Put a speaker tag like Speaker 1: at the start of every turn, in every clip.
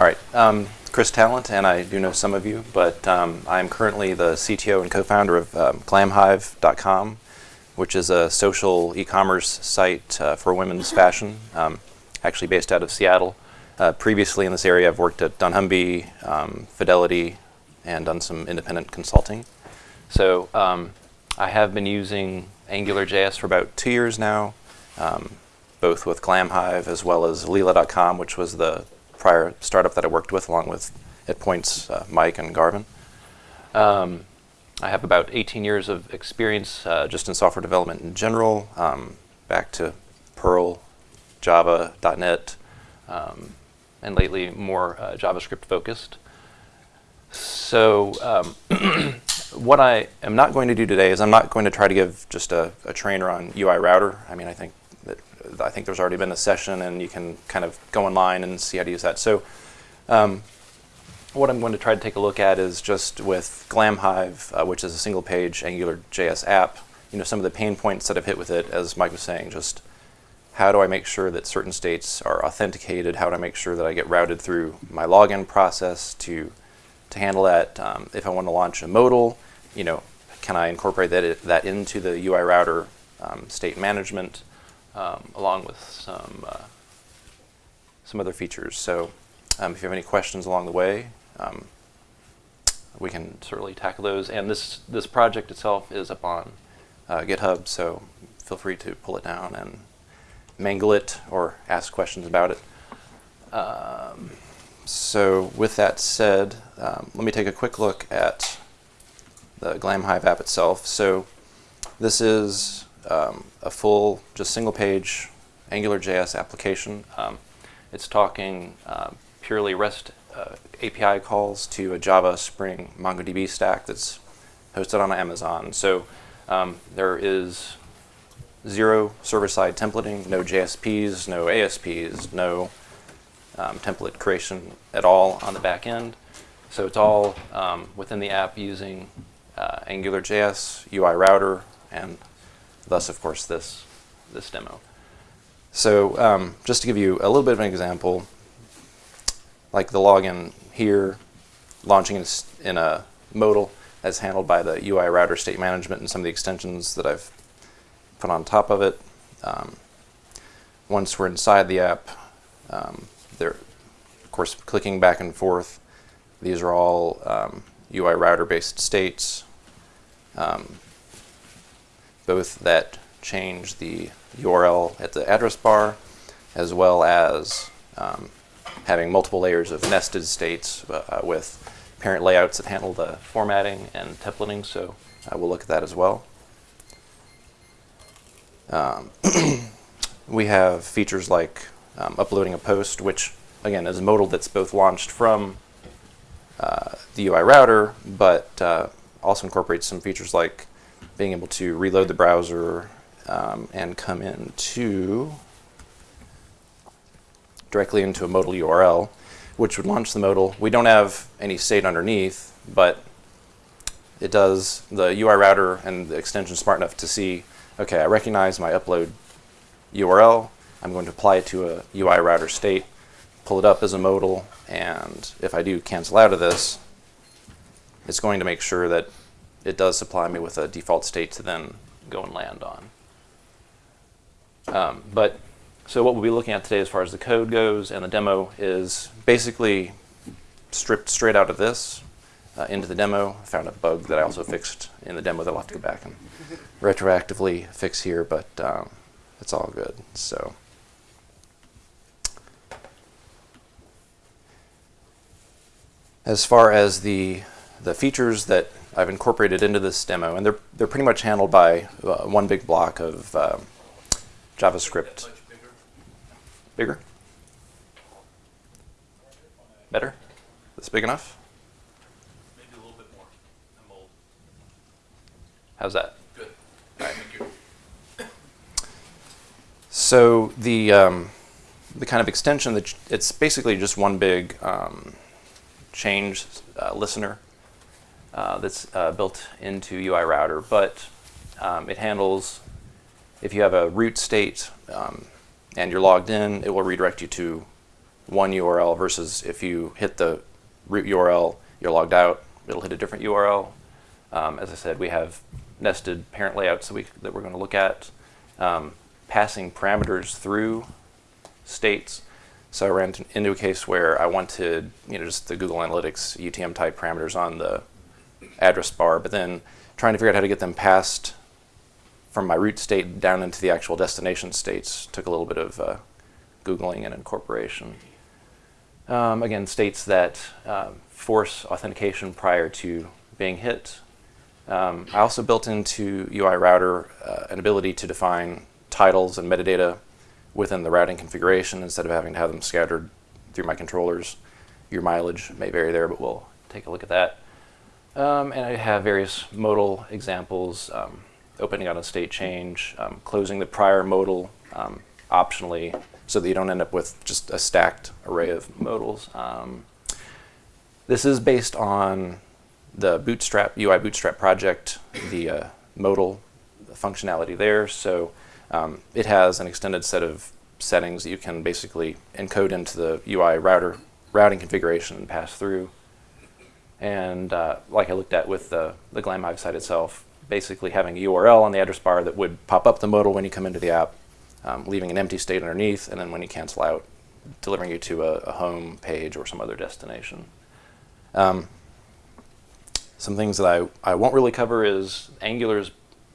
Speaker 1: All right, um, Chris Talent, and I do know some of you, but um, I'm currently the CTO and co-founder of um, glamhive.com, which is a social e-commerce site uh, for women's fashion, um, actually based out of Seattle. Uh, previously in this area, I've worked at dunnhumby, um, Fidelity, and done some independent consulting. So um, I have been using AngularJS for about two years now, um, both with Glamhive as well as Leela.com, which was the prior startup that I worked with, along with at points uh, Mike and Garvin. Um, I have about 18 years of experience uh, just in software development in general, um, back to Perl, Java, .NET, um, and lately more uh, JavaScript focused. So um, what I am not going to do today is I'm not going to try to give just a, a trainer on UI router. I mean, I think I think there's already been a session and you can kind of go online and see how to use that. So um, what I'm going to try to take a look at is just with Glamhive, uh, which is a single page Angular JS app, you know, some of the pain points that I've hit with it, as Mike was saying, just how do I make sure that certain states are authenticated? How do I make sure that I get routed through my login process to to handle that. Um, if I want to launch a modal, you know, can I incorporate that, that into the UI router um, state management um, along with some, uh, some other features. So um, if you have any questions along the way, um, we can certainly tackle those. And this, this project itself is up on uh, GitHub, so feel free to pull it down and mangle it or ask questions about it. Um, so with that said, um, let me take a quick look at the Glamhive app itself. So this is um, a full, just single page AngularJS application. Um, it's talking uh, purely REST uh, API calls to a Java Spring MongoDB stack that's hosted on Amazon. So um, there is zero server-side templating, no JSPs, no ASPs, no um, template creation at all on the back end. So it's all um, within the app using uh, AngularJS, UI router, and thus, of course, this, this demo. So um, just to give you a little bit of an example, like the login here, launching in, in a modal that's handled by the UI router state management and some of the extensions that I've put on top of it. Um, once we're inside the app, um, there, of course, clicking back and forth. These are all um, UI router-based states, um, both that change the URL at the address bar, as well as um, having multiple layers of nested states uh, with parent layouts that handle the formatting and templating. So uh, we'll look at that as well. Um, we have features like um, uploading a post, which again is a modal that's both launched from uh, the UI router, but uh, also incorporates some features like being able to reload the browser um, and come into directly into a modal URL, which would launch the modal. We don't have any state underneath, but it does the UI router and the extension smart enough to see, okay, I recognize my upload URL, I'm going to apply it to a UI router state, pull it up as a modal, and if I do cancel out of this, it's going to make sure that it does supply me with a default state to then go and land on. Um, but so what we'll be looking at today as far as the code goes and the demo is basically stripped straight out of this uh, into the demo. I found a bug that I also fixed in the demo that I'll have to go back and retroactively fix here, but um, it's all good. So. As far as the, the features that I've incorporated into this demo, and they're, they're pretty much handled by uh, one big block of uh, JavaScript.
Speaker 2: Bigger.
Speaker 1: Bigger? Better? That's big enough?
Speaker 2: Maybe a little bit more. I'm old.
Speaker 1: How's that?
Speaker 2: Good.
Speaker 1: All right.
Speaker 2: Thank you.
Speaker 1: So the um, the kind of extension that it's basically just one big um, change uh, listener uh, that's uh, built into UI router, but um, it handles if you have a root state um, and you're logged in, it will redirect you to one URL versus if you hit the root URL, you're logged out, it'll hit a different URL. Um, as I said, we have nested parent layouts that, we, that we're going to look at. Um, passing parameters through states. So I ran into a case where I wanted, you know, just the Google Analytics UTM type parameters on the address bar, but then trying to figure out how to get them passed from my root state down into the actual destination states took a little bit of uh, Googling and incorporation. Um, again, states that um, force authentication prior to being hit. Um, I also built into UI Router uh, an ability to define titles and metadata within the routing configuration instead of having to have them scattered through my controllers. Your mileage may vary there, but we'll take a look at that. Um, and I have various modal examples, um, opening on a state change, um, closing the prior modal um, optionally so that you don't end up with just a stacked array of modals. Um, this is based on the Bootstrap, UI Bootstrap project, the uh, modal functionality there. So um, it has an extended set of settings that you can basically encode into the UI router routing configuration and pass through. And uh, like I looked at with the, the Glamhive site itself, basically having a URL on the address bar that would pop up the modal when you come into the app, um, leaving an empty state underneath, and then when you cancel out, delivering you to a, a home page or some other destination. Um, some things that I, I won't really cover is Angular's,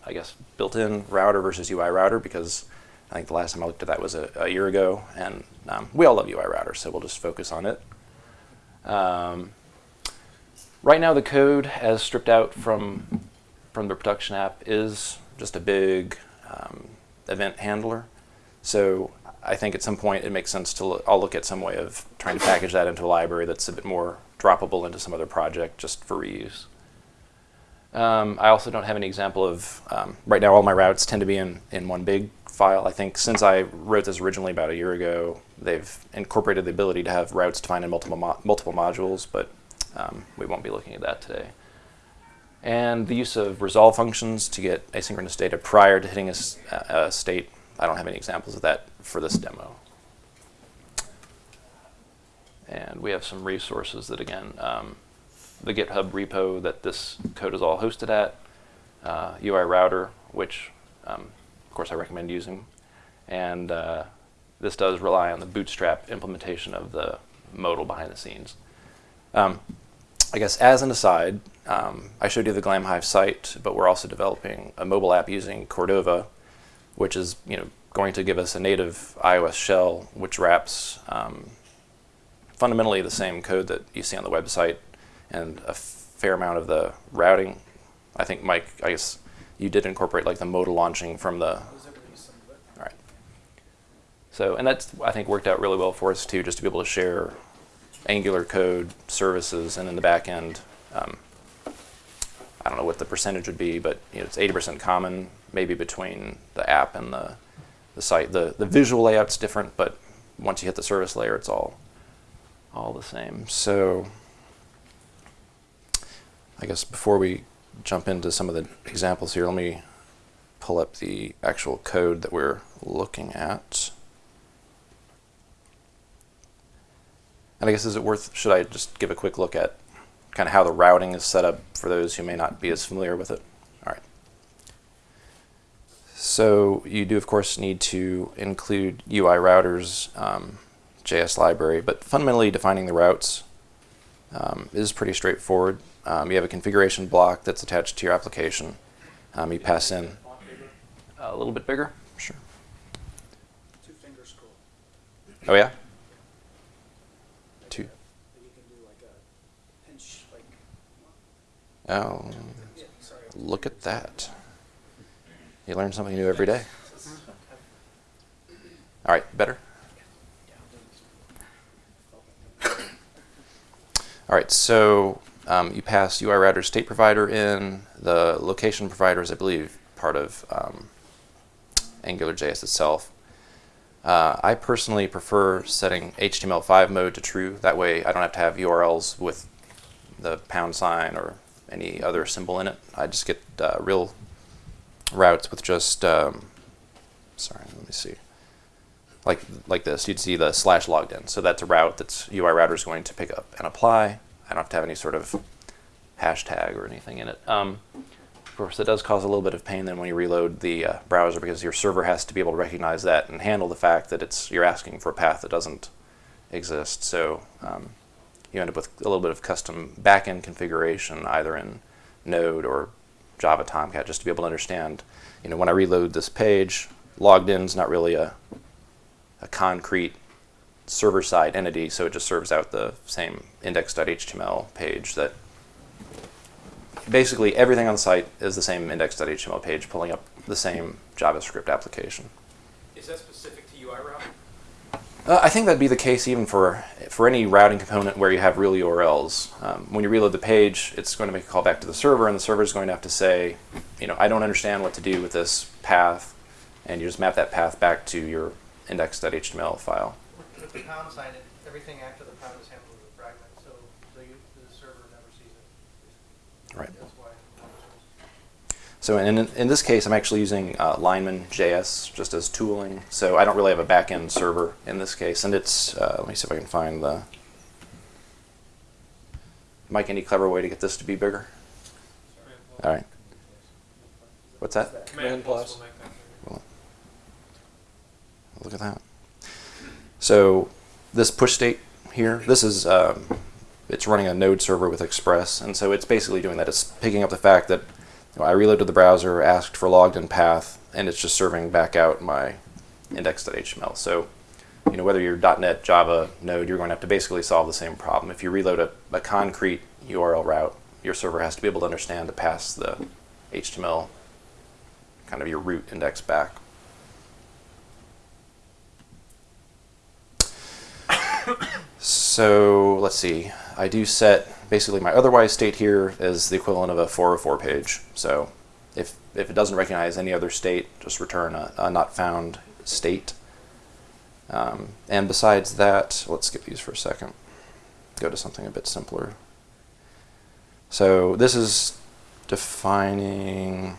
Speaker 1: I guess, built-in router versus UI router because I think the last time I looked at that was a, a year ago, and um, we all love UI router, so we'll just focus on it. Um, right now, the code, as stripped out from from the production app, is just a big um, event handler. So I think at some point it makes sense to look, I'll look at some way of trying to package that into a library that's a bit more droppable into some other project just for reuse. Um, I also don't have any example of, um, right now all my routes tend to be in, in one big file. I think since I wrote this originally about a year ago, they've incorporated the ability to have routes defined in multiple, mo multiple modules, but um, we won't be looking at that today. And the use of resolve functions to get asynchronous data prior to hitting a, a state. I don't have any examples of that for this demo. And we have some resources that, again, um, the GitHub repo that this code is all hosted at, uh, UI router, which, um, of course, I recommend using. And uh, this does rely on the bootstrap implementation of the modal behind the scenes. Um, I guess as an aside, um, I showed you the Glamhive site, but we're also developing a mobile app using Cordova, which is you know going to give us a native iOS shell, which wraps um, fundamentally the same code that you see on the website and a fair amount of the routing. I think Mike, I guess you did incorporate like the modal launching from the. All right. So and that's I think worked out really well for us too, just to be able to share Angular code services, and in the back end, um, I don't know what the percentage would be, but you know, it's 80% common, maybe between the app and the, the site. The, the visual layout's different, but once you hit the service layer, it's all, all the same. So I guess before we jump into some of the examples here, let me pull up the actual code that we're looking at. And I guess is it worth, should I just give a quick look at kind of how the routing is set up for those who may not be as familiar with it? All right. So you do, of course, need to include UI routers um, JS library, but fundamentally defining the routes um, is pretty straightforward. Um, you have a configuration block that's attached to your application. Um, you pass in a little bit bigger, sure.
Speaker 3: Two fingers cool.
Speaker 1: Oh yeah. Two.
Speaker 3: You can do like a pinch, like,
Speaker 1: Oh, look at that. You learn something new every day. All right, better. All right, so um, you pass UI router state provider in. The location provider is, I believe, part of um, AngularJS itself. Uh, I personally prefer setting HTML5 mode to true. That way I don't have to have URLs with the pound sign or any other symbol in it. I just get uh, real routes with just, um, sorry, let me see. like like this. You'd see the slash logged in. So that's a route that's UI router is going to pick up and apply. I don't have to have any sort of hashtag or anything in it. Um, of course, it does cause a little bit of pain then when you reload the uh, browser because your server has to be able to recognize that and handle the fact that it's you're asking for a path that doesn't exist. So um, you end up with a little bit of custom backend configuration either in Node or Java Tomcat just to be able to understand, you know, when I reload this page, logged in is not really a, a concrete server-side entity, so it just serves out the same index.html page that basically everything on the site is the same index.html page pulling up the same JavaScript application.
Speaker 2: Is that specific?
Speaker 1: Uh, I think that'd be the case even for for any routing component where you have real URLs. Um, when you reload the page, it's going to make a call back to the server, and the server is going to have to say, you know, I don't understand what to do with this path, and you just map that path back to your index.html file.
Speaker 4: With the pound sign, everything after the pound is handled with a fragment, so the, the server never sees it.
Speaker 1: Right.
Speaker 4: That's why. it never shows.
Speaker 1: So in, in this case, I'm actually using uh, Lineman JS just as tooling. So I don't really have a backend server in this case. And it's, uh, let me see if I can find the, Mike, any clever way to get this to be bigger? All right. What's that?
Speaker 2: Command plus will make that bigger.
Speaker 1: Look at that. So this push state here, this is, um, it's running a node server with Express. And so it's basically doing that. It's picking up the fact that know, I reloaded the browser, asked for logged in path, and it's just serving back out my index.html. So, you know, whether you're .NET, Java, Node, you're going to have to basically solve the same problem. If you reload a, a concrete URL route, your server has to be able to understand to pass the HTML, kind of your root index back. So let's see. I do set basically my otherwise state here is the equivalent of a 404 page. So if if it doesn't recognize any other state, just return a, a not found state. Um, and besides that, let's skip these for a second. Go to something a bit simpler. So this is defining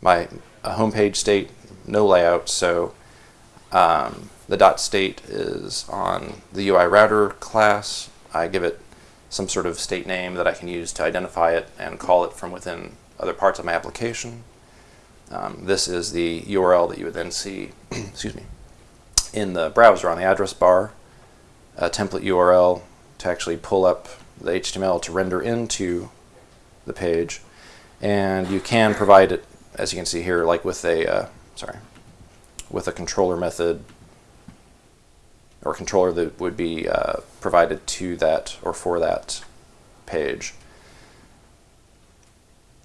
Speaker 1: my a home page state, no layout. So um, the dot state is on the UI router class. I give it some sort of state name that I can use to identify it and call it from within other parts of my application. Um, this is the URL that you would then see, excuse me, in the browser on the address bar, a template URL to actually pull up the HTML to render into the page. And you can provide it, as you can see here, like with a, uh, sorry, with a controller method or controller that would be uh, provided to that or for that page.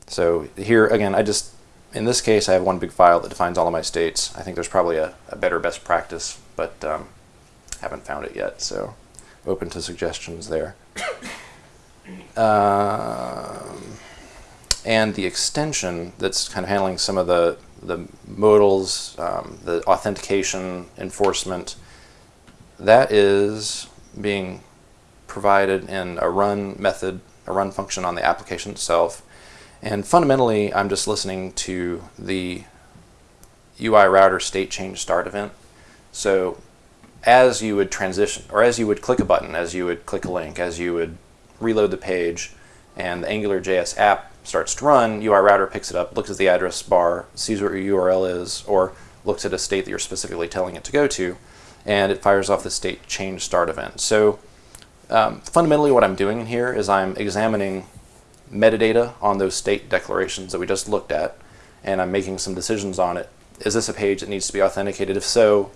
Speaker 1: So here again, I just in this case I have one big file that defines all of my states. I think there's probably a, a better best practice, but um, haven't found it yet. So open to suggestions there. Um, and the extension that's kind of handling some of the the modals, um, the authentication enforcement, that is being provided in a run method, a run function on the application itself. And fundamentally, I'm just listening to the UI router state change start event. So as you would transition, or as you would click a button, as you would click a link, as you would reload the page, and the AngularJS app starts to run, UI router picks it up, looks at the address bar, sees what your URL is, or looks at a state that you're specifically telling it to go to, and it fires off the state change start event. So um, fundamentally what I'm doing here is I'm examining metadata on those state declarations that we just looked at, and I'm making some decisions on it. Is this a page that needs to be authenticated? If so,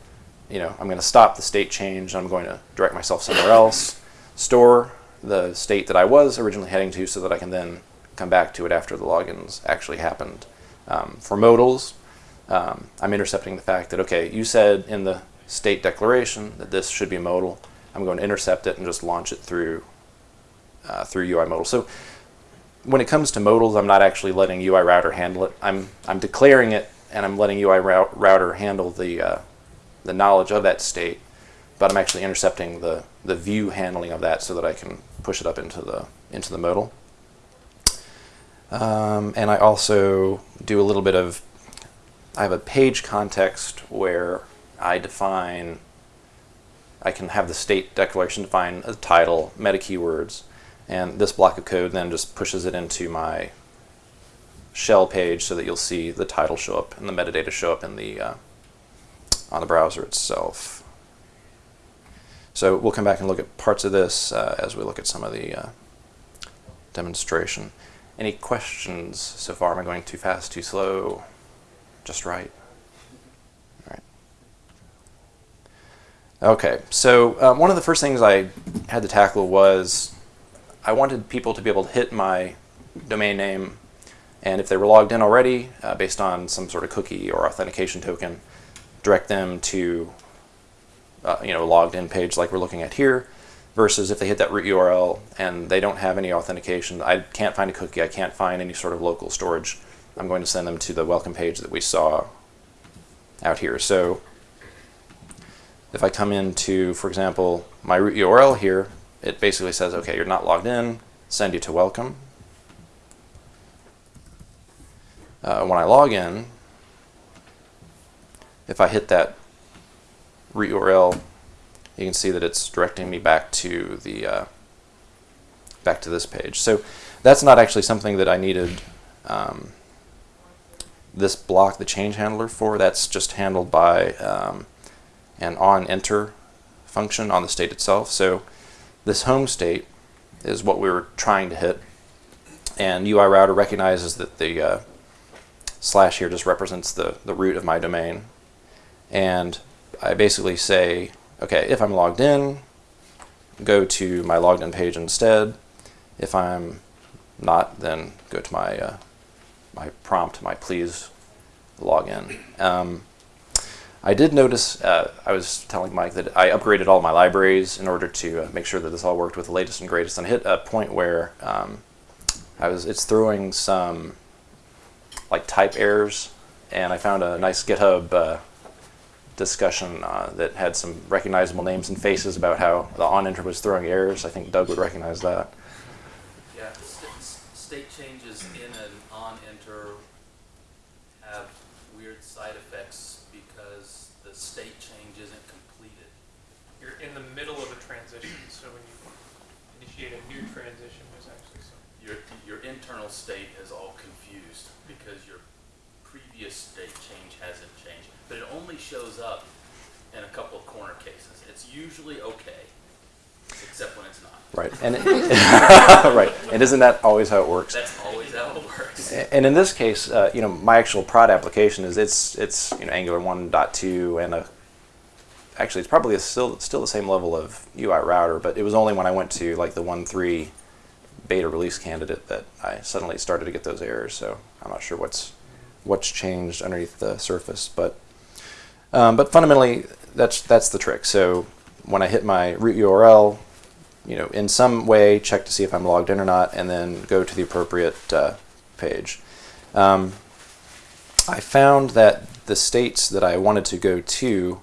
Speaker 1: you know, I'm going to stop the state change. I'm going to direct myself somewhere else, store the state that I was originally heading to so that I can then come back to it after the logins actually happened. Um, for modals, um, I'm intercepting the fact that, okay, you said in the state declaration that this should be modal. I'm going to intercept it and just launch it through uh, through UI modal. So when it comes to modals, I'm not actually letting UI router handle it. I'm I'm declaring it and I'm letting UI router handle the uh, the knowledge of that state, but I'm actually intercepting the the view handling of that so that I can push it up into the into the modal. Um, and I also do a little bit of I have a page context where I define, I can have the state declaration define a title, meta keywords, and this block of code then just pushes it into my shell page so that you'll see the title show up and the metadata show up in the uh, on the browser itself. So we'll come back and look at parts of this uh, as we look at some of the uh, demonstration. Any questions so far? Am I going too fast, too slow, just right? All right. Okay, so um, one of the first things I had to tackle was I wanted people to be able to hit my domain name, and if they were logged in already, uh, based on some sort of cookie or authentication token, direct them to uh, you know, a logged in page like we're looking at here, versus if they hit that root URL and they don't have any authentication, I can't find a cookie, I can't find any sort of local storage, I'm going to send them to the welcome page that we saw out here. So if I come into, for example, my root URL here, it basically says, okay, you're not logged in, send you to welcome. Uh, when I log in, if I hit that root URL, you can see that it's directing me back to the uh, back to this page. So that's not actually something that I needed um, this block, the change handler for. That's just handled by um, an on enter function on the state itself. So this home state is what we were trying to hit, and UI router recognizes that the uh, slash here just represents the the root of my domain, and I basically say, okay, if I'm logged in, go to my logged in page instead. If I'm not, then go to my uh, my prompt, my please log in. Um, I did notice, uh, I was telling Mike that I upgraded all my libraries in order to uh, make sure that this all worked with the latest and greatest, and I hit a point where um, I was, it's throwing some like type errors, and I found a nice GitHub uh, discussion uh, that had some recognizable names and faces about how the on enter was throwing errors. I think Doug would recognize that.
Speaker 5: Yeah, st- s- state changes in an on enter have weird side effects because the state change isn't completed.
Speaker 2: You're in the middle of a transition, so when you initiate a new transition, there's actually some.
Speaker 5: Your, your internal state is all confused because your previous state change hasn't changed. But it only shows up in a couple of corner cases. It's usually okay, except when it's not.
Speaker 1: Right, and it, right, and isn't that always how it works?
Speaker 5: That's always how it works.
Speaker 1: And in this case, uh, you know, my actual prod application is it's it's you know Angular 1.2 and a actually it's probably a still still the same level of UI router, but it was only when I went to like the 1.3 beta release candidate that I suddenly started to get those errors. So I'm not sure what's what's changed underneath the surface, but um, but fundamentally that's that's the trick. So when I hit my root URL, you know, in some way check to see if I'm logged in or not, and then go to the appropriate uh, page. Um, I found that the states that I wanted to go to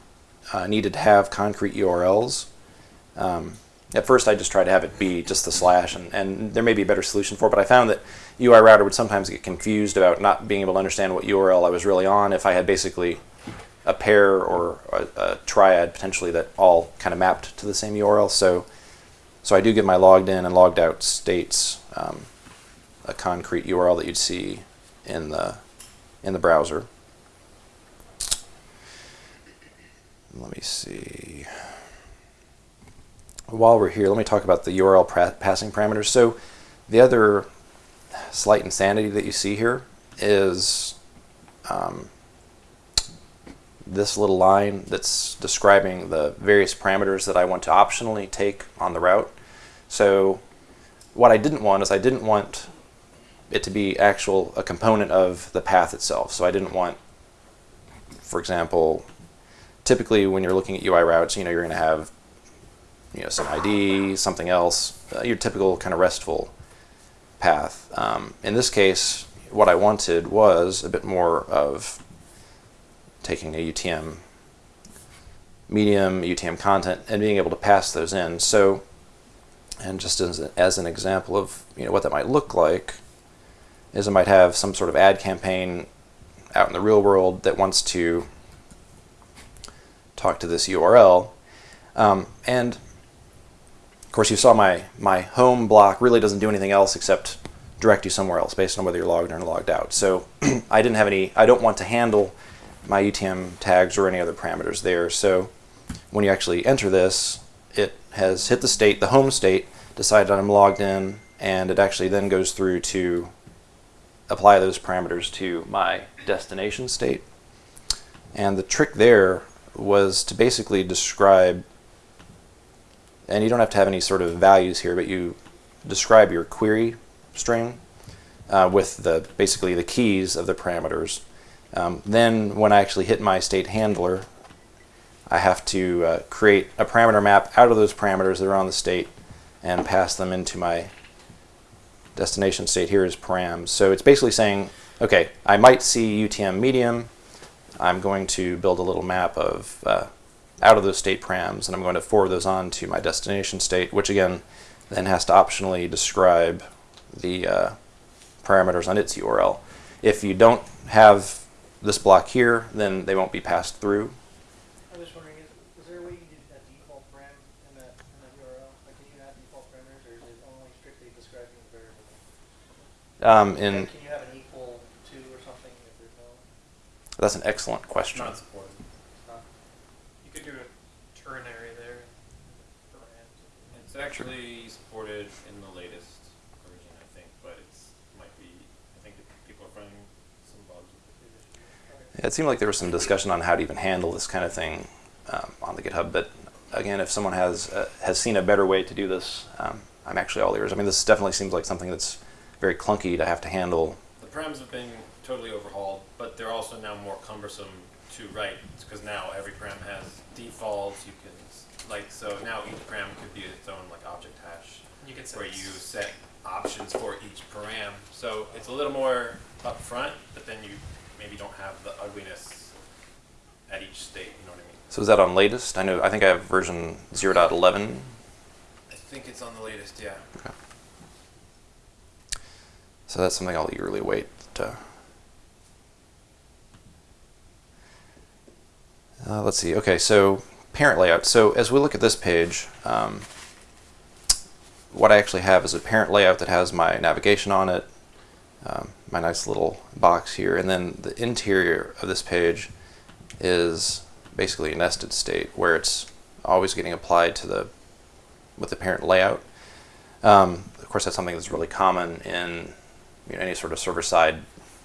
Speaker 1: uh, needed to have concrete URLs. Um, at first, I just tried to have it be just the slash, and, and there may be a better solution for it, but I found that UI router would sometimes get confused about not being able to understand what URL I was really on if I had basically a pair or a, a triad potentially that all kind of mapped to the same URL. So, so I do give my logged in and logged out states um, a concrete URL that you'd see in the in the browser. Let me see. While we're here, let me talk about the URL passing parameters. So, the other slight insanity that you see here is um, this little line that's describing the various parameters that I want to optionally take on the route. So what I didn't want is I didn't want it to be actual a component of the path itself. So I didn't want, for example, typically when you're looking at UI routes, you know, you're going to have you know some ID, something else, uh, your typical kind of RESTful path. Um, in this case, what I wanted was a bit more of taking a UTM medium, UTM content, and being able to pass those in. So, and just as, as an example of you know what that might look like, is I might have some sort of ad campaign out in the real world that wants to talk to this URL. Um, and of course, you saw my, my home block really doesn't do anything else except direct you somewhere else based on whether you're logged in or logged out. So I didn't have any, I don't want to handle my UTM tags or any other parameters there. So when you actually enter this, it has hit the state, the home state, decided I'm logged in, and it actually then goes through to apply those parameters to my destination state. And the trick there was to basically describe, and you don't have to have any sort of values here, but you describe your query string uh, with the basically the keys of the parameters. Um, then when I actually hit my state handler, I have to uh, create a parameter map out of those parameters that are on the state and pass them into my destination state here is params. So it's basically saying, okay, I might see UTM medium. I'm going to build a little map of uh, out of those state params, and I'm going to forward those on to my destination state, which again then has to optionally describe the uh, parameters on its URL. If you don't have this block here, then they won't be passed through.
Speaker 4: I'm just wondering, is, is there a way you can do a default param in that, in that URL? Like, can you add default parameters, or is it only strictly describing the variable?
Speaker 1: Um, in,
Speaker 4: Like, Can you have an equal to or something if there's no,
Speaker 1: that's an excellent question.
Speaker 6: Not supported.
Speaker 4: not?
Speaker 2: You could do a ternary there. params.
Speaker 6: It's actually supported in the latest version, I think, but it's might be. I think that people are finding some bugs with the previous version.
Speaker 1: Yeah, it seemed like there was some discussion on how to even handle this kind of thing um, on the GitHub. But again, if someone has uh, has seen a better way to do this, um, I'm actually all ears. I mean, this definitely seems like something that's very clunky to have to handle.
Speaker 6: The params have been totally overhauled, but they're also now more cumbersome to write because now every param has defaults. You can like so now each param could be its own like object hash
Speaker 2: You can
Speaker 6: where you set options for each param. So it's a little more upfront, but then you maybe don't have the ugliness at each state. You know what I mean?
Speaker 1: So is that on latest? I know. I think I have version 0.11.
Speaker 6: I think it's on the latest, yeah. Okay.
Speaker 1: So that's something I'll eagerly wait. To. Uh, let's see. Okay, so parent layout. So as we look at this page, um, what I actually have is a parent layout that has my navigation on it, um, my nice little box here, and then the interior of this page is basically a nested state where it's always getting applied to the with the parent layout. Um, of course, that's something that's really common in you know, any sort of server-side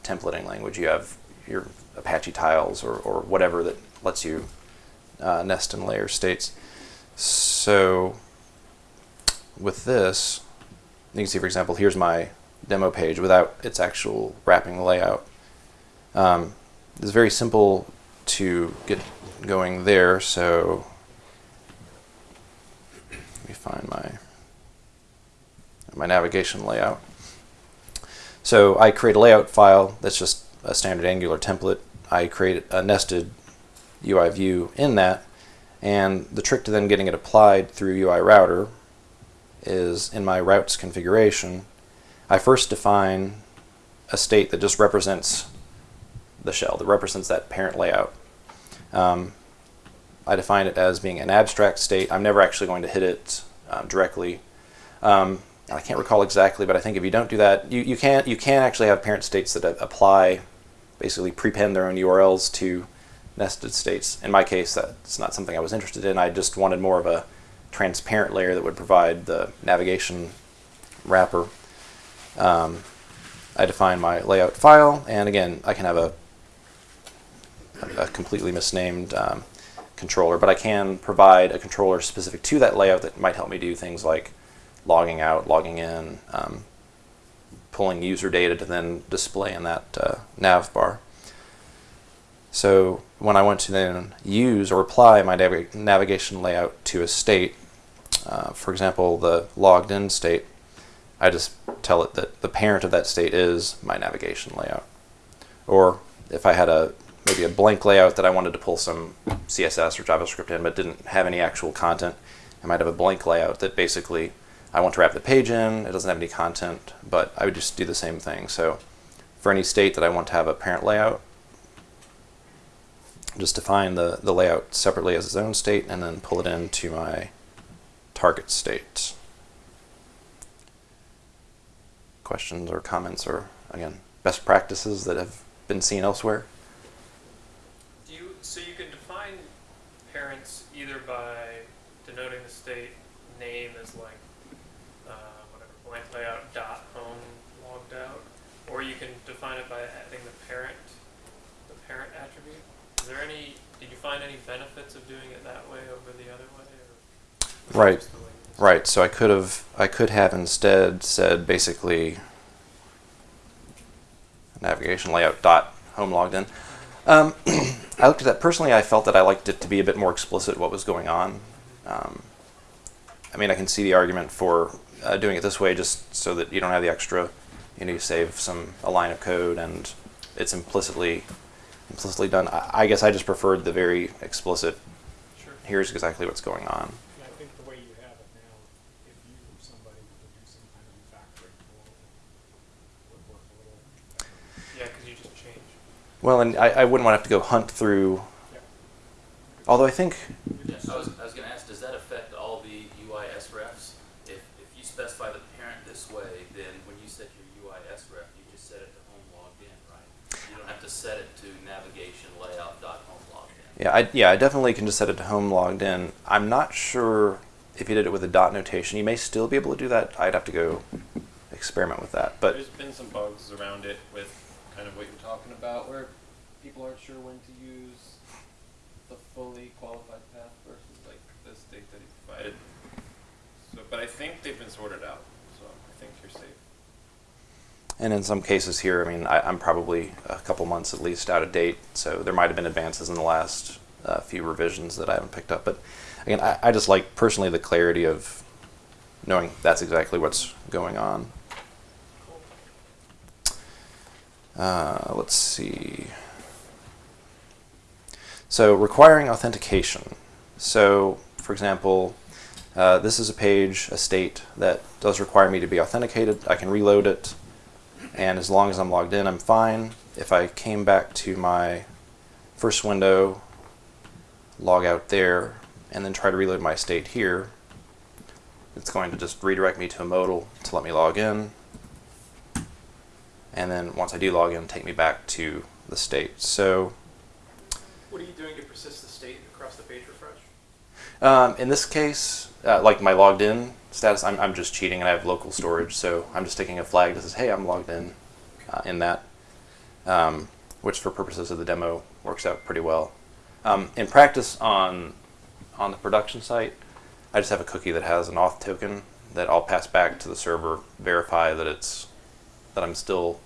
Speaker 1: templating language. You have your Apache tiles or, or whatever that lets you uh, nest and layer states. So with this, you can see, for example, here's my demo page without its actual wrapping layout. Um, it's very simple to get going there. So let me find my my navigation layout. So I create a layout file that's just a standard Angular template. I create a nested UI view in that, and the trick to then getting it applied through UI router is in my routes configuration. I first define a state that just represents the shell, that represents that parent layout. Um, I define it as being an abstract state. I'm never actually going to hit it um, directly. Um, I can't recall exactly, but I think if you don't do that, you, you can you can actually have parent states that apply, basically prepend their own URLs to nested states. In my case, that's not something I was interested in. I just wanted more of a transparent layer that would provide the navigation wrapper. Um, I define my layout file, and again, I can have a, a completely misnamed um, controller, but I can provide a controller specific to that layout that might help me do things like logging out, logging in, um, pulling user data to then display in that uh, nav bar. So when I want to then use or apply my nav navigation layout to a state, uh, for example, the logged in state, I just tell it that the parent of that state is my navigation layout. Or if I had a maybe a blank layout that I wanted to pull some CSS or JavaScript in but didn't have any actual content, I might have a blank layout that basically I want to wrap the page in, it doesn't have any content, but I would just do the same thing. So for any state that I want to have a parent layout, just define the, the layout separately as its own state and then pull it into my target state. Questions or comments or, again, best practices that have been seen elsewhere?
Speaker 2: Do you, so you can define parents either by denoting the state name as like, uh, whatever, blank layout dot home logged out, or you can define it by adding the parent, the parent attribute. Is there any, did you find any benefits of doing it that way over the other way, or? was it
Speaker 1: Right.
Speaker 2: Just the way you just-
Speaker 1: Right, so I could have I could have instead said basically navigation layout dot home logged in. Um, I looked at that personally. I felt that I liked it to be a bit more explicit what was going on. Um, I mean, I can see the argument for uh, doing it this way, just so that you don't have the extra. You know, you save some a line of code, and it's implicitly implicitly done. I, I guess I just preferred the very explicit.
Speaker 2: Sure.
Speaker 1: Here's exactly what's going on.
Speaker 7: Yeah, I think the way you have it now, if you or somebody were to do some kind of refactoring for it, would work a little better.
Speaker 2: Yeah, because you just change.
Speaker 1: Well, and I, I wouldn't want to have to go hunt through.
Speaker 7: Yep.
Speaker 1: Although I think,
Speaker 5: Yeah, I was, I was gonna ask, does that affect all the ui-srefs? If, if you specify the parent this way, then when you set your UIS ref, you just set it to home logged in, right? You don't have to set it to navigation layout dot home logged in.
Speaker 1: yeah, I, yeah, I definitely can just set it to home logged in. I'm not sure if you did it with a dot notation. You may still be able to do that. I'd have to go experiment with that. But
Speaker 6: There's been some bugs around it with kind of what you're talking about, where people aren't sure when to use the fully qualified path versus like the state that he provided. So, but I think they've been sorted out, so I think you're safe.
Speaker 1: and in some cases here, I mean, I, I'm probably a couple months at least out of date. So there might have been advances in the last uh, few revisions that I haven't picked up. But again, I, I just like personally the clarity of knowing that's exactly what's going on. Uh, let's see. So requiring authentication. So, for example, uh, this is a page, a state that does require me to be authenticated. I can reload it, and as long as I'm logged in, I'm fine. If I came back to my first window, log out there, and then try to reload my state here, it's going to just redirect me to a modal to let me log in. And then once I do log in, take me back to the state. So
Speaker 2: What are you doing to persist the state across the page refresh?
Speaker 1: Um, in this case, uh, like my logged in status, I'm, I'm just cheating and I have local storage, so I'm just taking a flag that says, hey, I'm logged in uh, in that, um, which for purposes of the demo works out pretty well. Um, in practice on, on the production site, I just have a cookie that has an auth token that I'll pass back to the server, verify that it's that I'm still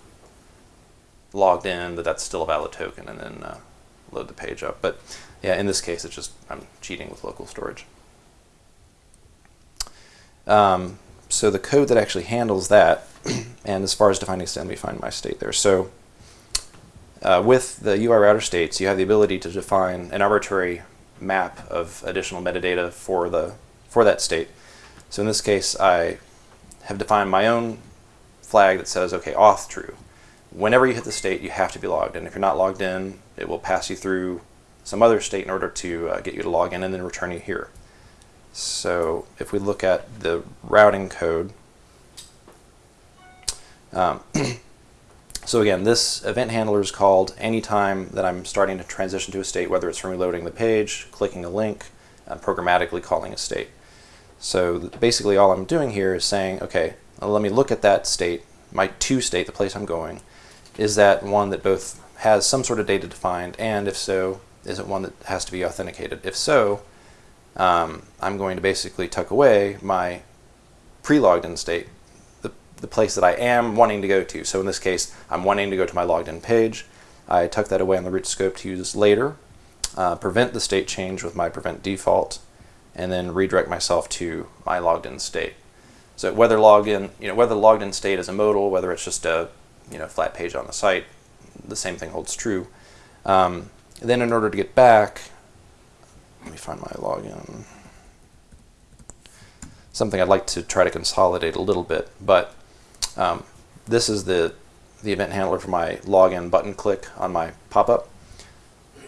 Speaker 1: logged in, that that's still a valid token, and then uh, load the page up. But yeah, in this case, it's just I'm cheating with local storage. Um, so the code that actually handles that, and as far as defining state, let me find my state there. So uh, with the UI router states, you have the ability to define an arbitrary map of additional metadata for the for that state. So in this case, I have defined my own flag that says, okay, auth true. Whenever you hit the state, you have to be logged in. If you're not logged in, it will pass you through some other state in order to uh, get you to log in and then return you here. So if we look at the routing code, um, so again, this event handler is called anytime that I'm starting to transition to a state, whether it's from reloading the page, clicking a link, uh, programmatically calling a state. So basically all I'm doing here is saying, okay, let me look at that state, my to state, the place I'm going. Is that one that both has some sort of data defined, and if so, is it one that has to be authenticated? If so, um, I'm going to basically tuck away my pre-logged in state, the, the place that I am wanting to go to. So in this case, I'm wanting to go to my logged in page. I tuck that away on the root scope to use later, uh, prevent the state change with my prevent default, and then redirect myself to my logged in state. So whether logged in, you know, whether the logged in state is a modal, whether it's just a you know flat page on the site, the same thing holds true. Um, then in order to get back, let me find my login. Something I'd like to try to consolidate a little bit, but um, this is the the event handler for my login button click on my pop-up.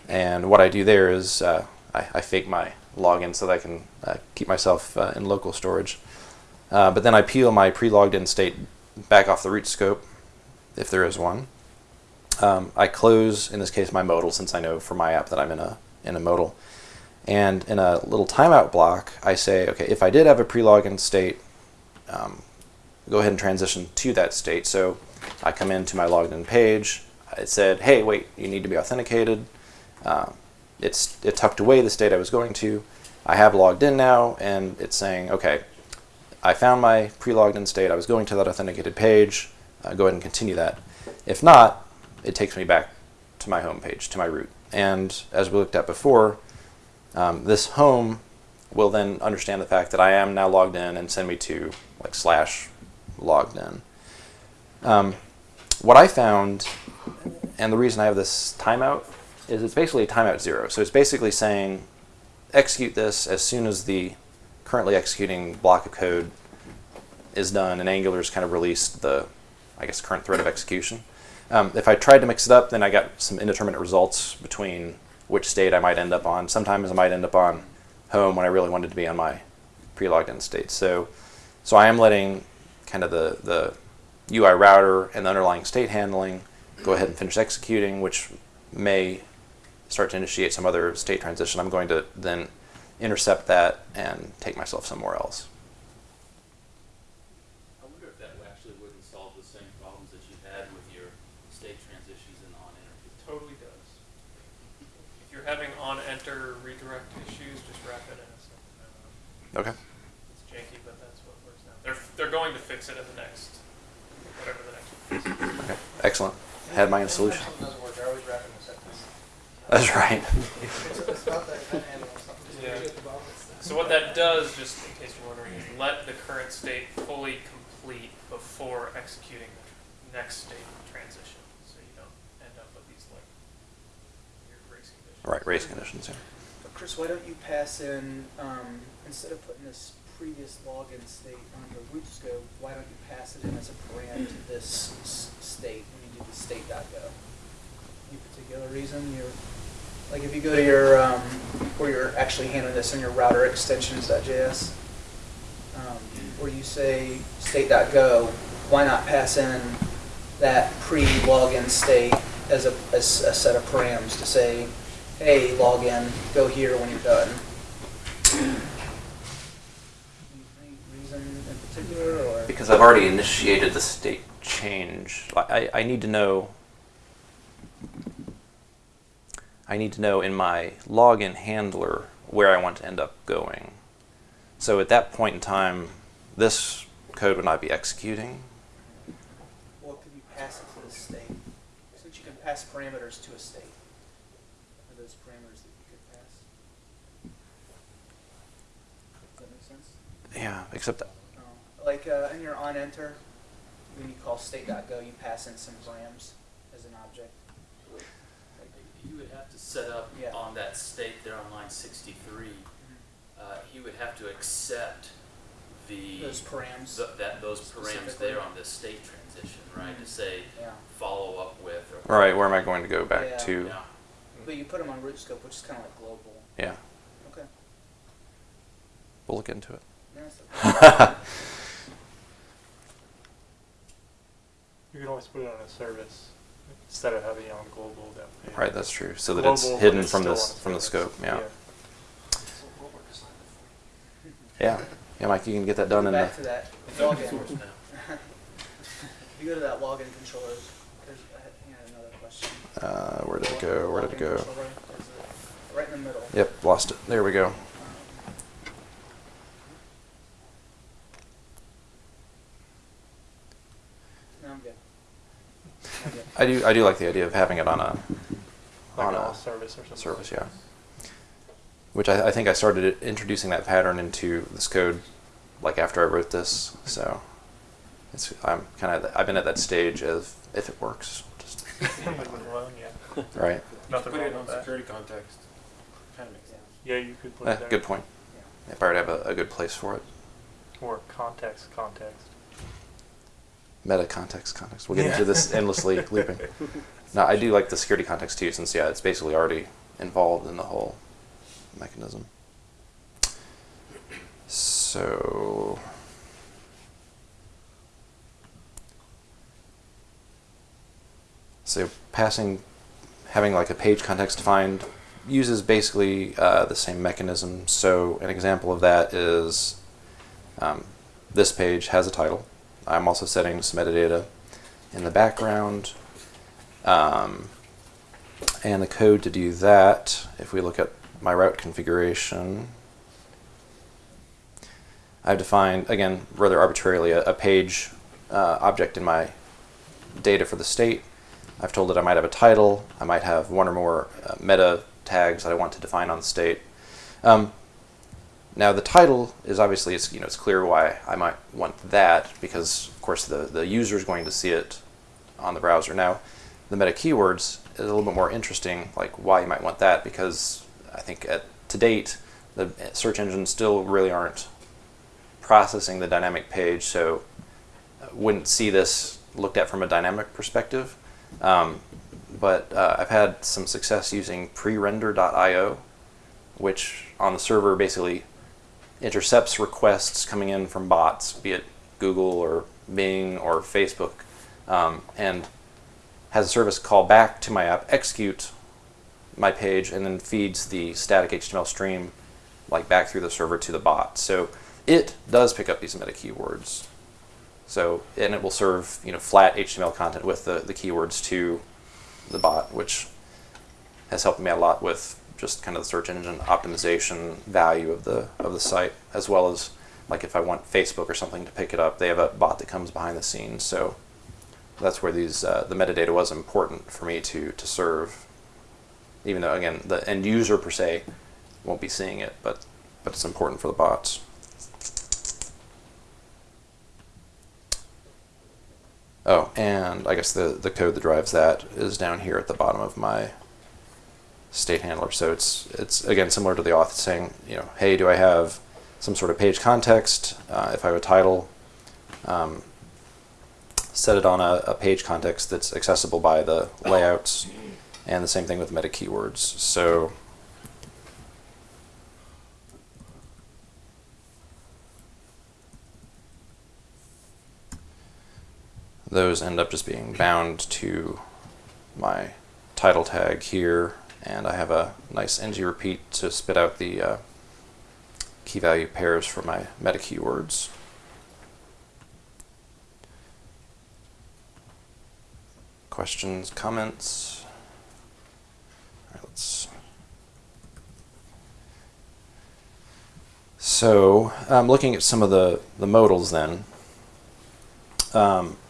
Speaker 1: And what I do there is uh, I, I fake my login so that I can uh, keep myself uh, in local storage. Uh, but then I peel my pre-logged in state back off the root scope, if there is one. Um, I close, in this case, my modal since I know for my app that I'm in a in a modal. And in a little timeout block, I say, okay, if I did have a pre-login state, um, go ahead and transition to that state. So I come into my logged in page. It said, hey, wait, you need to be authenticated. Uh, it's it tucked away the state I was going to. I have logged in now, and it's saying, okay, I found my pre-logged in state. I was going to that authenticated page. Uh, go ahead and continue that. If not, it takes me back to my home page, to my root. And as we looked at before, um, this home will then understand the fact that I am now logged in and send me to like slash logged in. Um, what I found, and the reason I have this timeout, is it's basically a timeout zero. So it's basically saying execute this as soon as the currently executing block of code is done and Angular's kind of released the, I guess, current thread of execution. Um, if I tried to mix it up, then I got some indeterminate results between which state I might end up on. Sometimes I might end up on home when I really wanted to be on my pre-logged in state. So, so I am letting kind of the, the UI router and the underlying state handling go ahead and finish executing, which may start to initiate some other state transition. I'm going to then intercept that and take myself somewhere else.
Speaker 5: I wonder if that actually wouldn't solve the same problems that you had with your state transitions and on enter.
Speaker 2: It totally does. If you're having on enter redirect issues, just wrap it in a simple memo.
Speaker 1: Okay.
Speaker 2: It's janky, but that's what works now. They're they're going to fix it in the next whatever the next one is.
Speaker 1: Okay. Excellent. Had my own solution.
Speaker 4: Something doesn't work, they're always wrapping the sentence.
Speaker 1: That's right.
Speaker 2: Yeah.
Speaker 4: get the ball.
Speaker 2: So what that does, just in case you're wondering, is let the current state fully complete before executing the next state transition, so you don't end up with these like weird race conditions.
Speaker 1: Right. Race conditions. Yeah.
Speaker 3: But Chris, why don't you pass in, um, instead of putting this previous login state on the root scope, why don't you pass it in as a param to this state when you do the state.go? Any particular reason you're, like if you go to your, um, where you're actually handling this in your router extensions.js, um, where you say state.go, why not pass in that pre-login state as a, as a set of params to say, hey, login, go here when you're done? Or?
Speaker 1: Because I've already initiated the state change. I, I need to know. I need to know in my login handler where I want to end up going. So at that point in time, this code would not be executing.
Speaker 3: What could you pass it to the state? Since you can pass parameters to a state, are those parameters that you could pass? Does that make sense?
Speaker 1: Yeah, except
Speaker 3: No. Like uh, in your on enter, when you call state.go, you pass in some params as an object.
Speaker 5: You would have to set up
Speaker 3: Yeah.
Speaker 5: on that state there on line sixty-three, uh, he would have to accept the.
Speaker 3: Those params.
Speaker 5: th- That, those params there on this state transition, right, to
Speaker 3: Mhm.
Speaker 5: say,
Speaker 3: Yeah.
Speaker 5: follow up with or.
Speaker 1: all right, where am I going to go back
Speaker 3: Yeah.
Speaker 1: to?
Speaker 5: Yeah.
Speaker 3: But you put them on root scope, which is kind of like global.
Speaker 1: Yeah,
Speaker 3: Okay.
Speaker 1: we'll look into it.
Speaker 3: Okay.
Speaker 8: You can always put it on a service instead of having it on global. That.
Speaker 1: Right, that's true. So that it's hidden
Speaker 8: it's
Speaker 1: from
Speaker 8: still
Speaker 1: this from the scope. Yeah. Yeah. Yeah, Mike, you can get that done in
Speaker 3: Back
Speaker 1: the.
Speaker 3: to that
Speaker 5: It's open
Speaker 3: login.
Speaker 5: source now.
Speaker 3: If you go to that login controllers, there's, I had I had another question.
Speaker 1: Uh, where did it go? Where did it go?
Speaker 3: controller, there's a- Right in the middle.
Speaker 1: Yep, lost it. There we go.
Speaker 3: No, I'm good. I'm good.
Speaker 1: I do I do like the idea of having it on a
Speaker 8: Like
Speaker 1: on
Speaker 8: a
Speaker 1: a
Speaker 8: service or something.
Speaker 1: service, yeah. Which I, I think I started introducing that pattern into this code like after I wrote this. So it's I'm kind of I've been at that stage of if it works, just
Speaker 8: alone, yeah.
Speaker 1: right.
Speaker 8: Nothing
Speaker 6: Put it on
Speaker 8: with that.
Speaker 6: security context. Kind of makes sense.
Speaker 8: Yeah, you could put
Speaker 1: Eh,
Speaker 8: it there.
Speaker 1: good point. If I were to have a, a good place for it.
Speaker 8: Or context, context.
Speaker 1: Meta context context. We'll get
Speaker 8: Yeah.
Speaker 1: into this endlessly looping. No, I do like the security context too, since yeah, it's basically already involved in the whole mechanism. So. So passing, having like a page context defined uses basically uh, the same mechanism. So an example of that is um, this page has a title. I'm also setting some metadata in the background. Um, and the code to do that, if we look at my route configuration, I've defined, again, rather arbitrarily, a, a page uh, object in my data for the state. I've told it I might have a title, I might have one or more uh, meta tags that I want to define on the state. Um, now the title is obviously, it's, you know, it's clear why I might want that because of course the, the user is going to see it on the browser. Now the meta keywords is a little bit more interesting, like why you might want that because I think at, to date the search engines still really aren't processing the dynamic page, so wouldn't see this looked at from a dynamic perspective. Um, but uh, I've had some success using prerender.io, which on the server basically intercepts requests coming in from bots, be it Google or Bing or Facebook, um, and has a service call back to my app, execute my page, and then feeds the static HTML stream like back through the server to the bot. So it does pick up these meta keywords. So, and it will serve, you know, flat HTML content with the, the keywords to the bot, which has helped me a lot with just kind of the search engine optimization value of the of the site, as well as like if I want Facebook or something to pick it up, they have a bot that comes behind the scenes. So that's where these uh, the metadata was important for me to to serve. Even though again the end user per se won't be seeing it, but but it's important for the bots. Oh, and I guess the, the code that drives that is down here at the bottom of my state handler. So it's it's again similar to the auth saying, you know, hey, do I have some sort of page context? Uh, if I have a title, um, set it on a, a page context that's accessible by the layouts, and the same thing with meta keywords. So those end up just being bound to my title tag here and I have a nice ng repeat to spit out the uh, key value pairs for my meta keywords. Questions, comments? All right, let's. So, I'm um, looking at some of the, the modals then, um,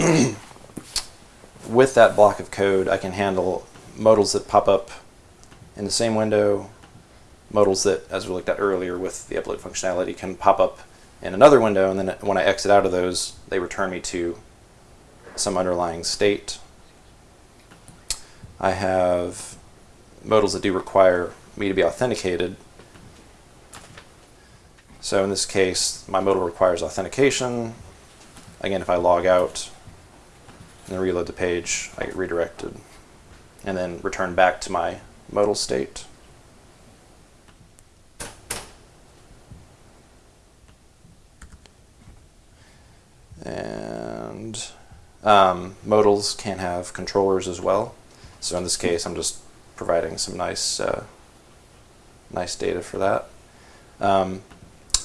Speaker 1: with that block of code, I can handle modals that pop up in the same window, modals that, as we looked at earlier with the upload functionality, can pop up in another window, and then when I exit out of those, they return me to some underlying state. I have modals that do require me to be authenticated. So in this case, my modal requires authentication. Again, if I log out and reload the page, I get redirected and then return back to my modal state. And um, modals can have controllers as well. So in this case, I'm just providing some nice, uh, nice data for that. Um,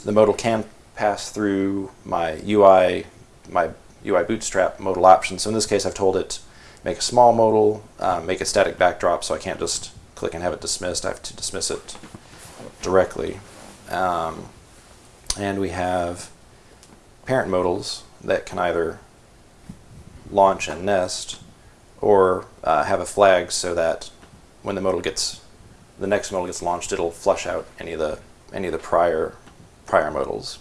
Speaker 1: the modal can pass through my UI, my UI bootstrap modal option. So in this case, I've told it make a small modal, uh, make a static backdrop, so I can't just click and have it dismissed. I have to dismiss it directly. Um, and we have parent modals that can either launch and nest or uh, have a flag so that when the modal gets the next modal gets launched, it'll flush out any of the any of the prior prior modals.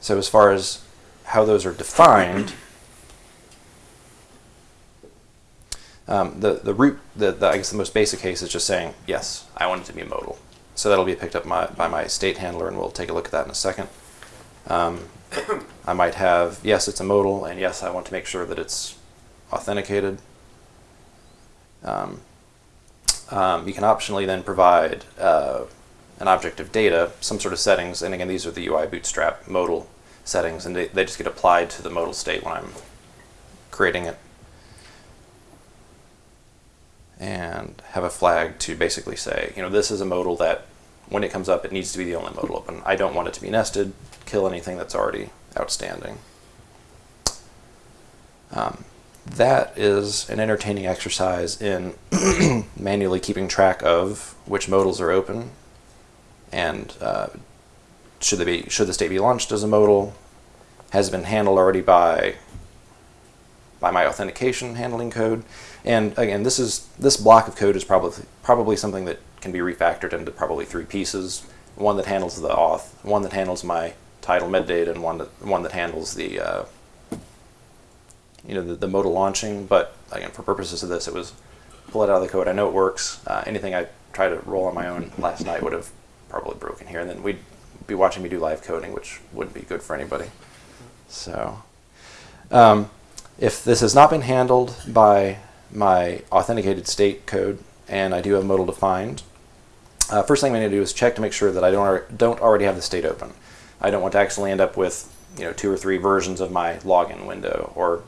Speaker 1: So as far as how those are defined, um, the the root the, the I guess the most basic case is just saying yes, I want it to be modal. So that'll be picked up my, by my state handler, and we'll take a look at that in a second. Um, I might have yes, it's a modal, and yes, I want to make sure that it's authenticated. Um, um, you can optionally then provide uh, an object of data, some sort of settings, and again, these are the UI Bootstrap modal settings, and they, they just get applied to the modal state when I'm creating it. And have a flag to basically say, you know, this is a modal that when it comes up, it needs to be the only modal open. I don't want it to be nested, kill anything that's already outstanding. Um, that is an entertaining exercise in manually keeping track of which modals are open and uh, should they be should the state be launched as a modal has it been handled already by by my authentication handling code and again this is this block of code is probably probably something that can be refactored into probably three pieces. One that handles the auth one that handles my title metadata and one that one that handles the uh, you know the, the modal launching. But again for purposes of this it was pull it out of the code. I know it works. Uh, anything I tried to roll on my own last night would have probably broken here. And then we'd be watching me do live coding which wouldn't be good for anybody. So um, if this has not been handled by my authenticated state code and I do have modal defined uh, first thing I'm going to do is check to make sure that I don't, don't already have the state open I don't want to actually end up with you know two or three versions of my login window or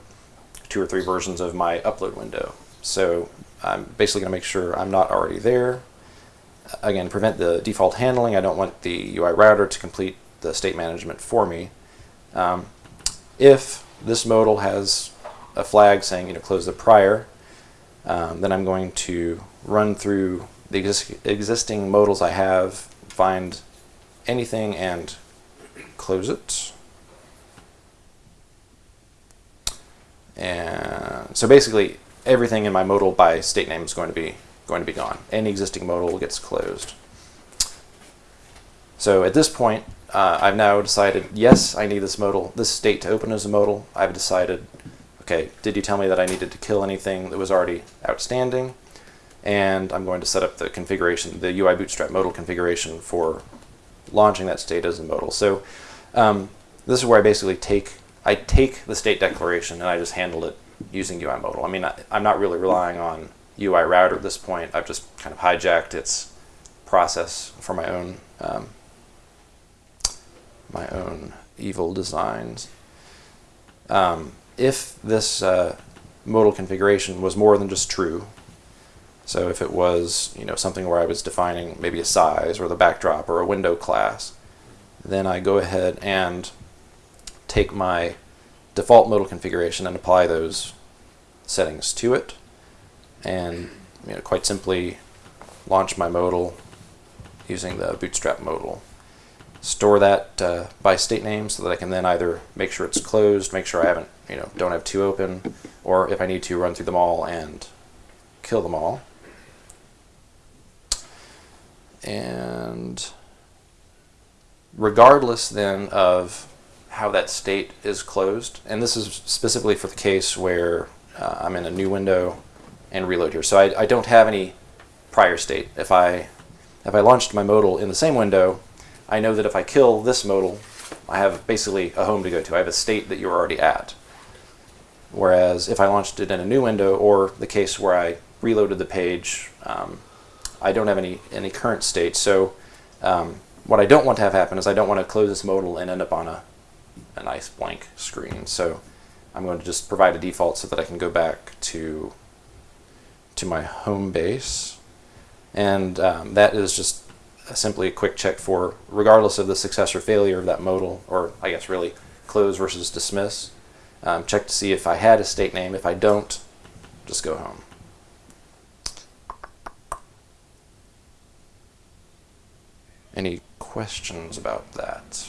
Speaker 1: two or three versions of my upload window. So I'm basically going to make sure I'm not already there. Again, prevent the default handling. I don't want the UI router to complete the state management for me. Um, if this modal has a flag saying you know close the prior, um, then I'm going to run through the exis- existing modals I have, find anything and close it. And so basically everything in my modal by state name is going to be going to be gone. Any existing modal gets closed. So at this point, uh, I've now decided, yes, I need this modal, this state to open as a modal. I've decided, okay, did you tell me that I needed to kill anything that was already outstanding? And I'm going to set up the configuration, the UI Bootstrap modal configuration for launching that state as a modal. So um, this is where I basically take I take the state declaration and I just handle it using UI modal. I mean, I, I'm not really relying on UI router at this point. I've just kind of hijacked its process for my own um, my own evil designs. Um, if this uh, modal configuration was more than just true, so if it was you know something where I was defining maybe a size or the backdrop or a window class, then I go ahead and take my default modal configuration and apply those settings to it and you know, quite simply launch my modal using the bootstrap modal. Store that uh, by state name so that I can then either make sure it's closed, make sure I haven't, you know, don't have two open, or if I need to, run through them all and kill them all. And regardless then of how that state is closed, and this is specifically for the case where uh, I'm in a new window and reload here. So I, I don't have any prior state. If I if I launched my modal in the same window, I know that if I kill this modal, I have basically a home to go to. I have a state that you're already at. Whereas if I launched it in a new window, or the case where I reloaded the page, um, I don't have any any current state. So um, what I don't want to have happen is I don't want to close this modal and end up on a a nice blank screen. So I'm going to just provide a default so that I can go back to to my home base. And um, that is just a simply a quick check for, regardless of the success or failure of that modal, or I guess really close versus dismiss, um, check to see if I had a state name. If I don't, just go home. Any questions about that?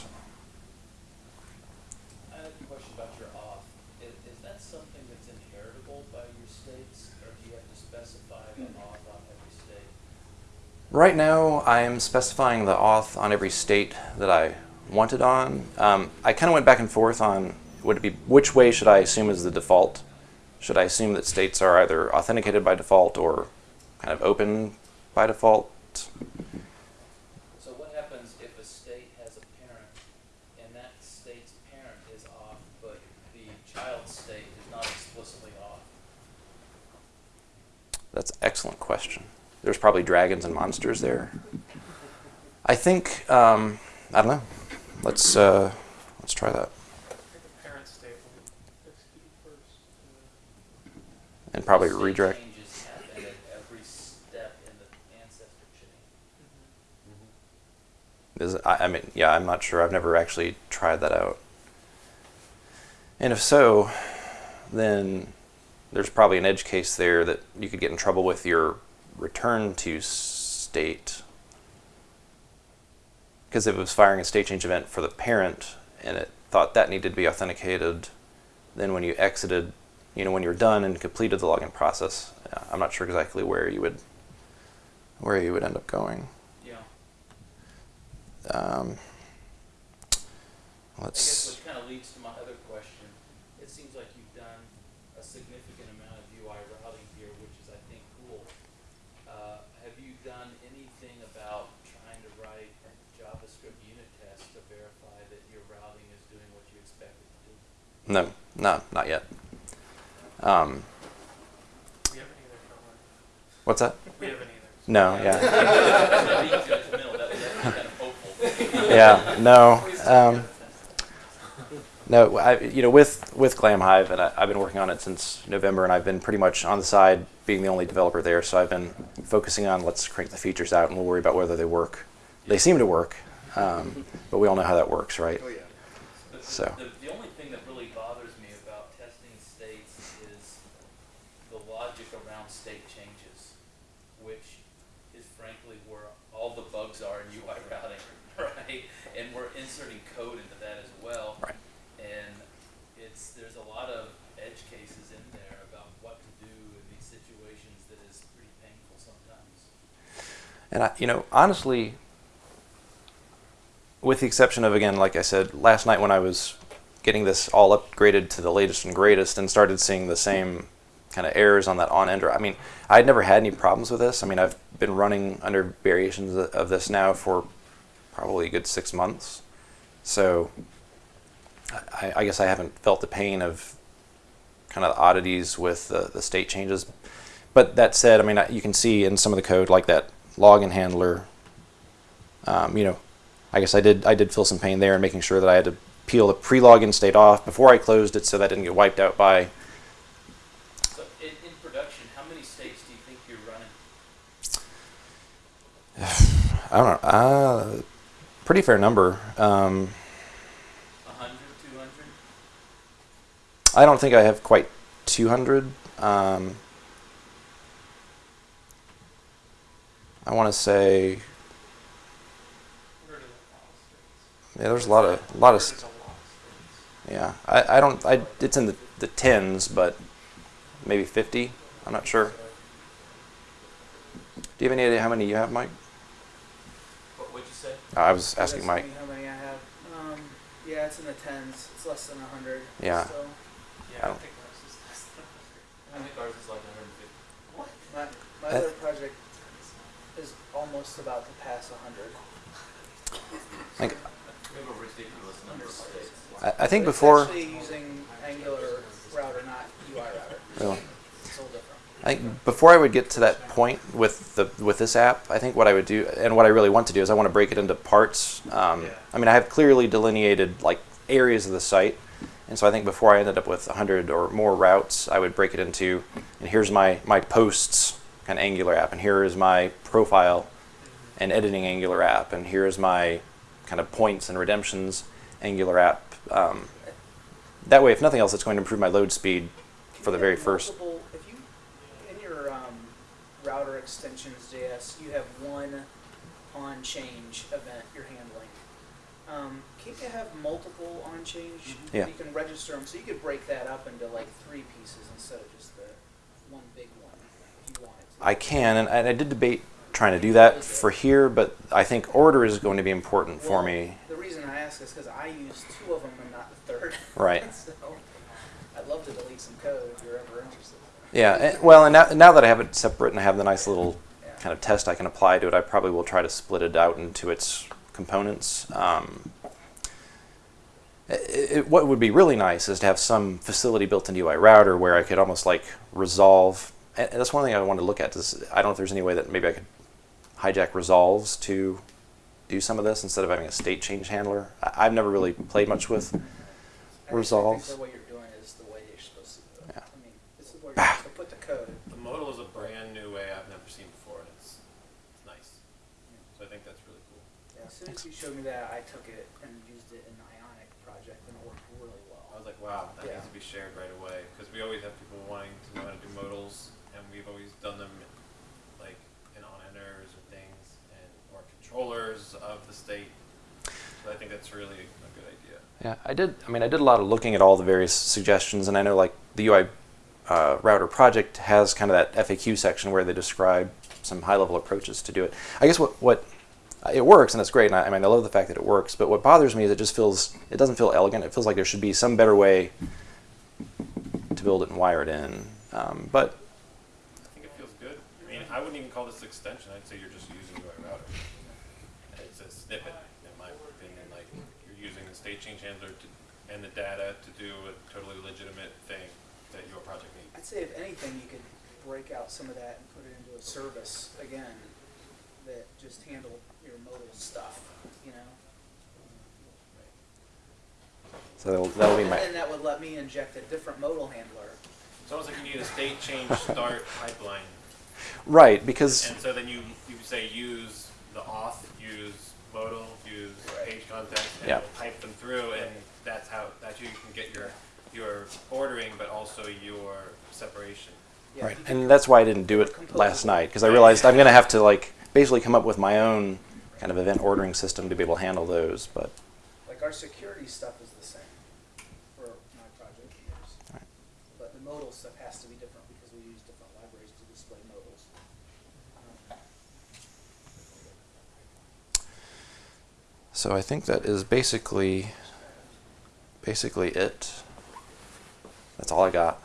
Speaker 5: I have a question about your auth. Is, is that something that's inheritable by your states, or do you have to specify the auth on every state?
Speaker 1: Right now, I am specifying the auth on every state that I want it on. Um, I kind of went back and forth on would it be which way should I assume is the default? Should I assume that states are either authenticated by default or kind of open by default?
Speaker 5: So what happens if a state has a parent, and that state's parent is auth, but the child state is not explicitly auth?
Speaker 1: That's an excellent question. there's probably dragons and monsters there. I think um, I don't know. Let's uh, let's try that
Speaker 2: I think the parent state will execute first.
Speaker 1: And probably
Speaker 5: State
Speaker 1: redirect.
Speaker 5: Changes happen at every step in the ancestor chain. Mm-hmm.
Speaker 1: Is I, I mean, yeah, I'm not sure. I've never actually tried that out. And if so, then there's probably an edge case there that you could get in trouble with your return to state. Because if it was firing a state change event for the parent and it thought that needed to be authenticated, then when you exited, you know, when you're done and completed the login process, uh, I'm not sure exactly where you would where you would end up going.
Speaker 5: Yeah.
Speaker 1: Um, let's.
Speaker 5: I guess
Speaker 1: let's.
Speaker 5: which kind of leads to my other question. It seems like you've done a significant amount of UI routing here, which is, I think, cool. Uh, have you done anything about trying to write JavaScript unit tests to verify that your routing is doing what you expect it to do?
Speaker 1: No, no, not yet. Um,
Speaker 2: We haven't either, Caroline.
Speaker 1: what's that?
Speaker 2: We haven't either.
Speaker 1: No, yeah,
Speaker 5: Being judgmental, that was actually kind of hopeful.
Speaker 1: yeah, no, um, no. I, you know, with with Glamhive, and I, I've been working on it since November, and I've been pretty much on the side, being the only developer there. So I've been focusing on let's crank the features out, and we'll worry about whether they work. They seem to work, um, but we all know how that works, right?
Speaker 5: The-
Speaker 1: So.
Speaker 5: The, the only thing that really bothers me about testing states is the logic around state changes, which is frankly where all the bugs are in UI routing, right? And we're inserting code into that as well.
Speaker 1: Right.
Speaker 5: And it's, there's a lot of edge cases in there about what to do in these situations that is pretty painful sometimes.
Speaker 1: And I, you know, honestly, with the exception of again, like I said last night when I was getting this all upgraded to the latest and greatest, and started seeing the same kind of errors on that on enter. I mean, I'd never had any problems with this. I mean, I've been running under variations of- this now for probably a good six months, so I, I guess I haven't felt the pain of kind of the oddities with the, the state changes. But that said, I mean, you can see in some of the code, like that login handler. Um, you know, I guess I did I did feel some pain there in making sure that I had to peel the pre-login state off before I closed it, so that didn't get wiped out by.
Speaker 5: So in, in production, how many states do you think you're running?
Speaker 1: I don't know. Uh, pretty fair number. Um,
Speaker 5: A hundred, two hundred?
Speaker 1: I don't think I have quite 200. Um, I want to say
Speaker 2: Where do the lot of states?
Speaker 1: yeah. There's a lot of a lot of
Speaker 2: Where
Speaker 1: st-
Speaker 2: does a lot of states?
Speaker 1: yeah. I, I don't I it's in the the tens, but maybe 50. I'm not sure. Do you have any idea how many you have, Mike?
Speaker 5: What, what'd you say?
Speaker 1: Uh, I was asking Mike.
Speaker 3: How many I have? Um, yeah, it's in the tens. It's less than a hundred.
Speaker 1: Yeah.
Speaker 3: So
Speaker 2: Yeah, I
Speaker 1: don't-
Speaker 2: think ours is less than hundred.
Speaker 5: I think ours is like hundred and fifty.
Speaker 3: my my
Speaker 1: Uh,
Speaker 3: other project is almost about to pass hundred.
Speaker 1: I think,
Speaker 5: We have a ridiculous number of states.
Speaker 1: I, I think
Speaker 3: But
Speaker 1: before.
Speaker 3: actually using Angular router, not UI router.
Speaker 1: Really?
Speaker 3: It's a little different.
Speaker 1: I think before I would get to that point with the with this app, I think what I would do and what I really want to do is I want to break it into parts. Um,
Speaker 2: Yeah.
Speaker 1: I mean, I have clearly delineated like areas of the site, and so I think before I ended up with 100 or more routes, I would break it into, and here's my my posts kind of Angular app, and here is my profile and editing Angular app, and here's my kind of points and redemptions Angular app. Um, that way, if nothing else, it's going to improve my load speed for the very first.
Speaker 3: multiple- If you, in your um, router extensions JS, you have one on change event you're handling. Um, can't you have multiple on change?
Speaker 1: Yeah.
Speaker 3: You can register them, so you could break that up into like three pieces instead of just the one big one if you wanted to.
Speaker 1: I can, and I, and I did debate trying to do that for here, but I think order is going to be important for me.
Speaker 3: The reason I ask is because I use two of them and not the third.
Speaker 1: Right.
Speaker 3: so I'd love to delete some code if you're ever interested.
Speaker 1: Yeah, and, well, and now, now that I have it separate and I have the nice little
Speaker 3: Yeah.
Speaker 1: kind of test I can apply to it, I probably will try to split it out into its components. Um, it, it, what would be really nice is to have some facility built into UI router where I could almost like resolve that's one thing I wanted to look at. Is I don't know if there's any way that maybe I could hijack resolves to do some of this instead of having a state change handler. I, I've never really played much with
Speaker 3: I actually
Speaker 1: resolves.
Speaker 3: think what you're doing is the way you're supposed to do it.
Speaker 1: Yeah.
Speaker 3: I mean, this is where ah. you're supposed to put the code.
Speaker 6: The modal is a brand new way I've never seen before, and it's, it's nice. So I think that's really cool.
Speaker 3: Yeah, as soon as you showed me that, I took it and used it in the Ionic project, and it worked really well.
Speaker 6: I was like, wow, that
Speaker 3: Yeah.
Speaker 6: needs to be shared right away because we always have people wanting to know how to do modals, and we've always done them like in on enters or things, and of the state. So I think that's really a good idea.
Speaker 1: Yeah, I did. I mean, I did a lot of looking at all the various suggestions, and I know like the UI uh, router project has kind of that FAQ section where they describe some high-level approaches to do it. I guess what what uh, it works and it's great, and I, I mean I love the fact that it works. But what bothers me is it just feels it doesn't feel elegant. It feels like there should be some better way to build it and wire it in. Um, but
Speaker 6: I think it feels good. I mean, I wouldn't even call this extension. I'd say you're just using UI router. It's a snippet, in my opinion. Like you're using the state change handler to, and the data to do a totally legitimate thing that your project needs.
Speaker 3: I'd say if anything, you could break out some of that and put it into a service again that just handle your modal stuff, you know?
Speaker 1: so that'll, that'll be
Speaker 3: And
Speaker 1: my
Speaker 3: then that would let me inject a different modal handler.
Speaker 6: It's almost like you need a state change start pipeline.
Speaker 1: right because
Speaker 6: And so then you, you say use the auth, use modal, use page content, and
Speaker 1: Yeah.
Speaker 6: pipe them through, and that's how, that's how you can get your, your ordering, but also your separation.
Speaker 3: Yeah,
Speaker 1: right, and that's why I didn't do it last night because I realized I'm going to have to like basically come up with my own kind of event ordering system to be able to handle those. But
Speaker 3: Like our security stuff is the same for my project years.
Speaker 1: Right.
Speaker 3: But the modal stuff has to be different because we use different libraries to display modals. Um,
Speaker 1: So I think that is basically basically it. That's all I got.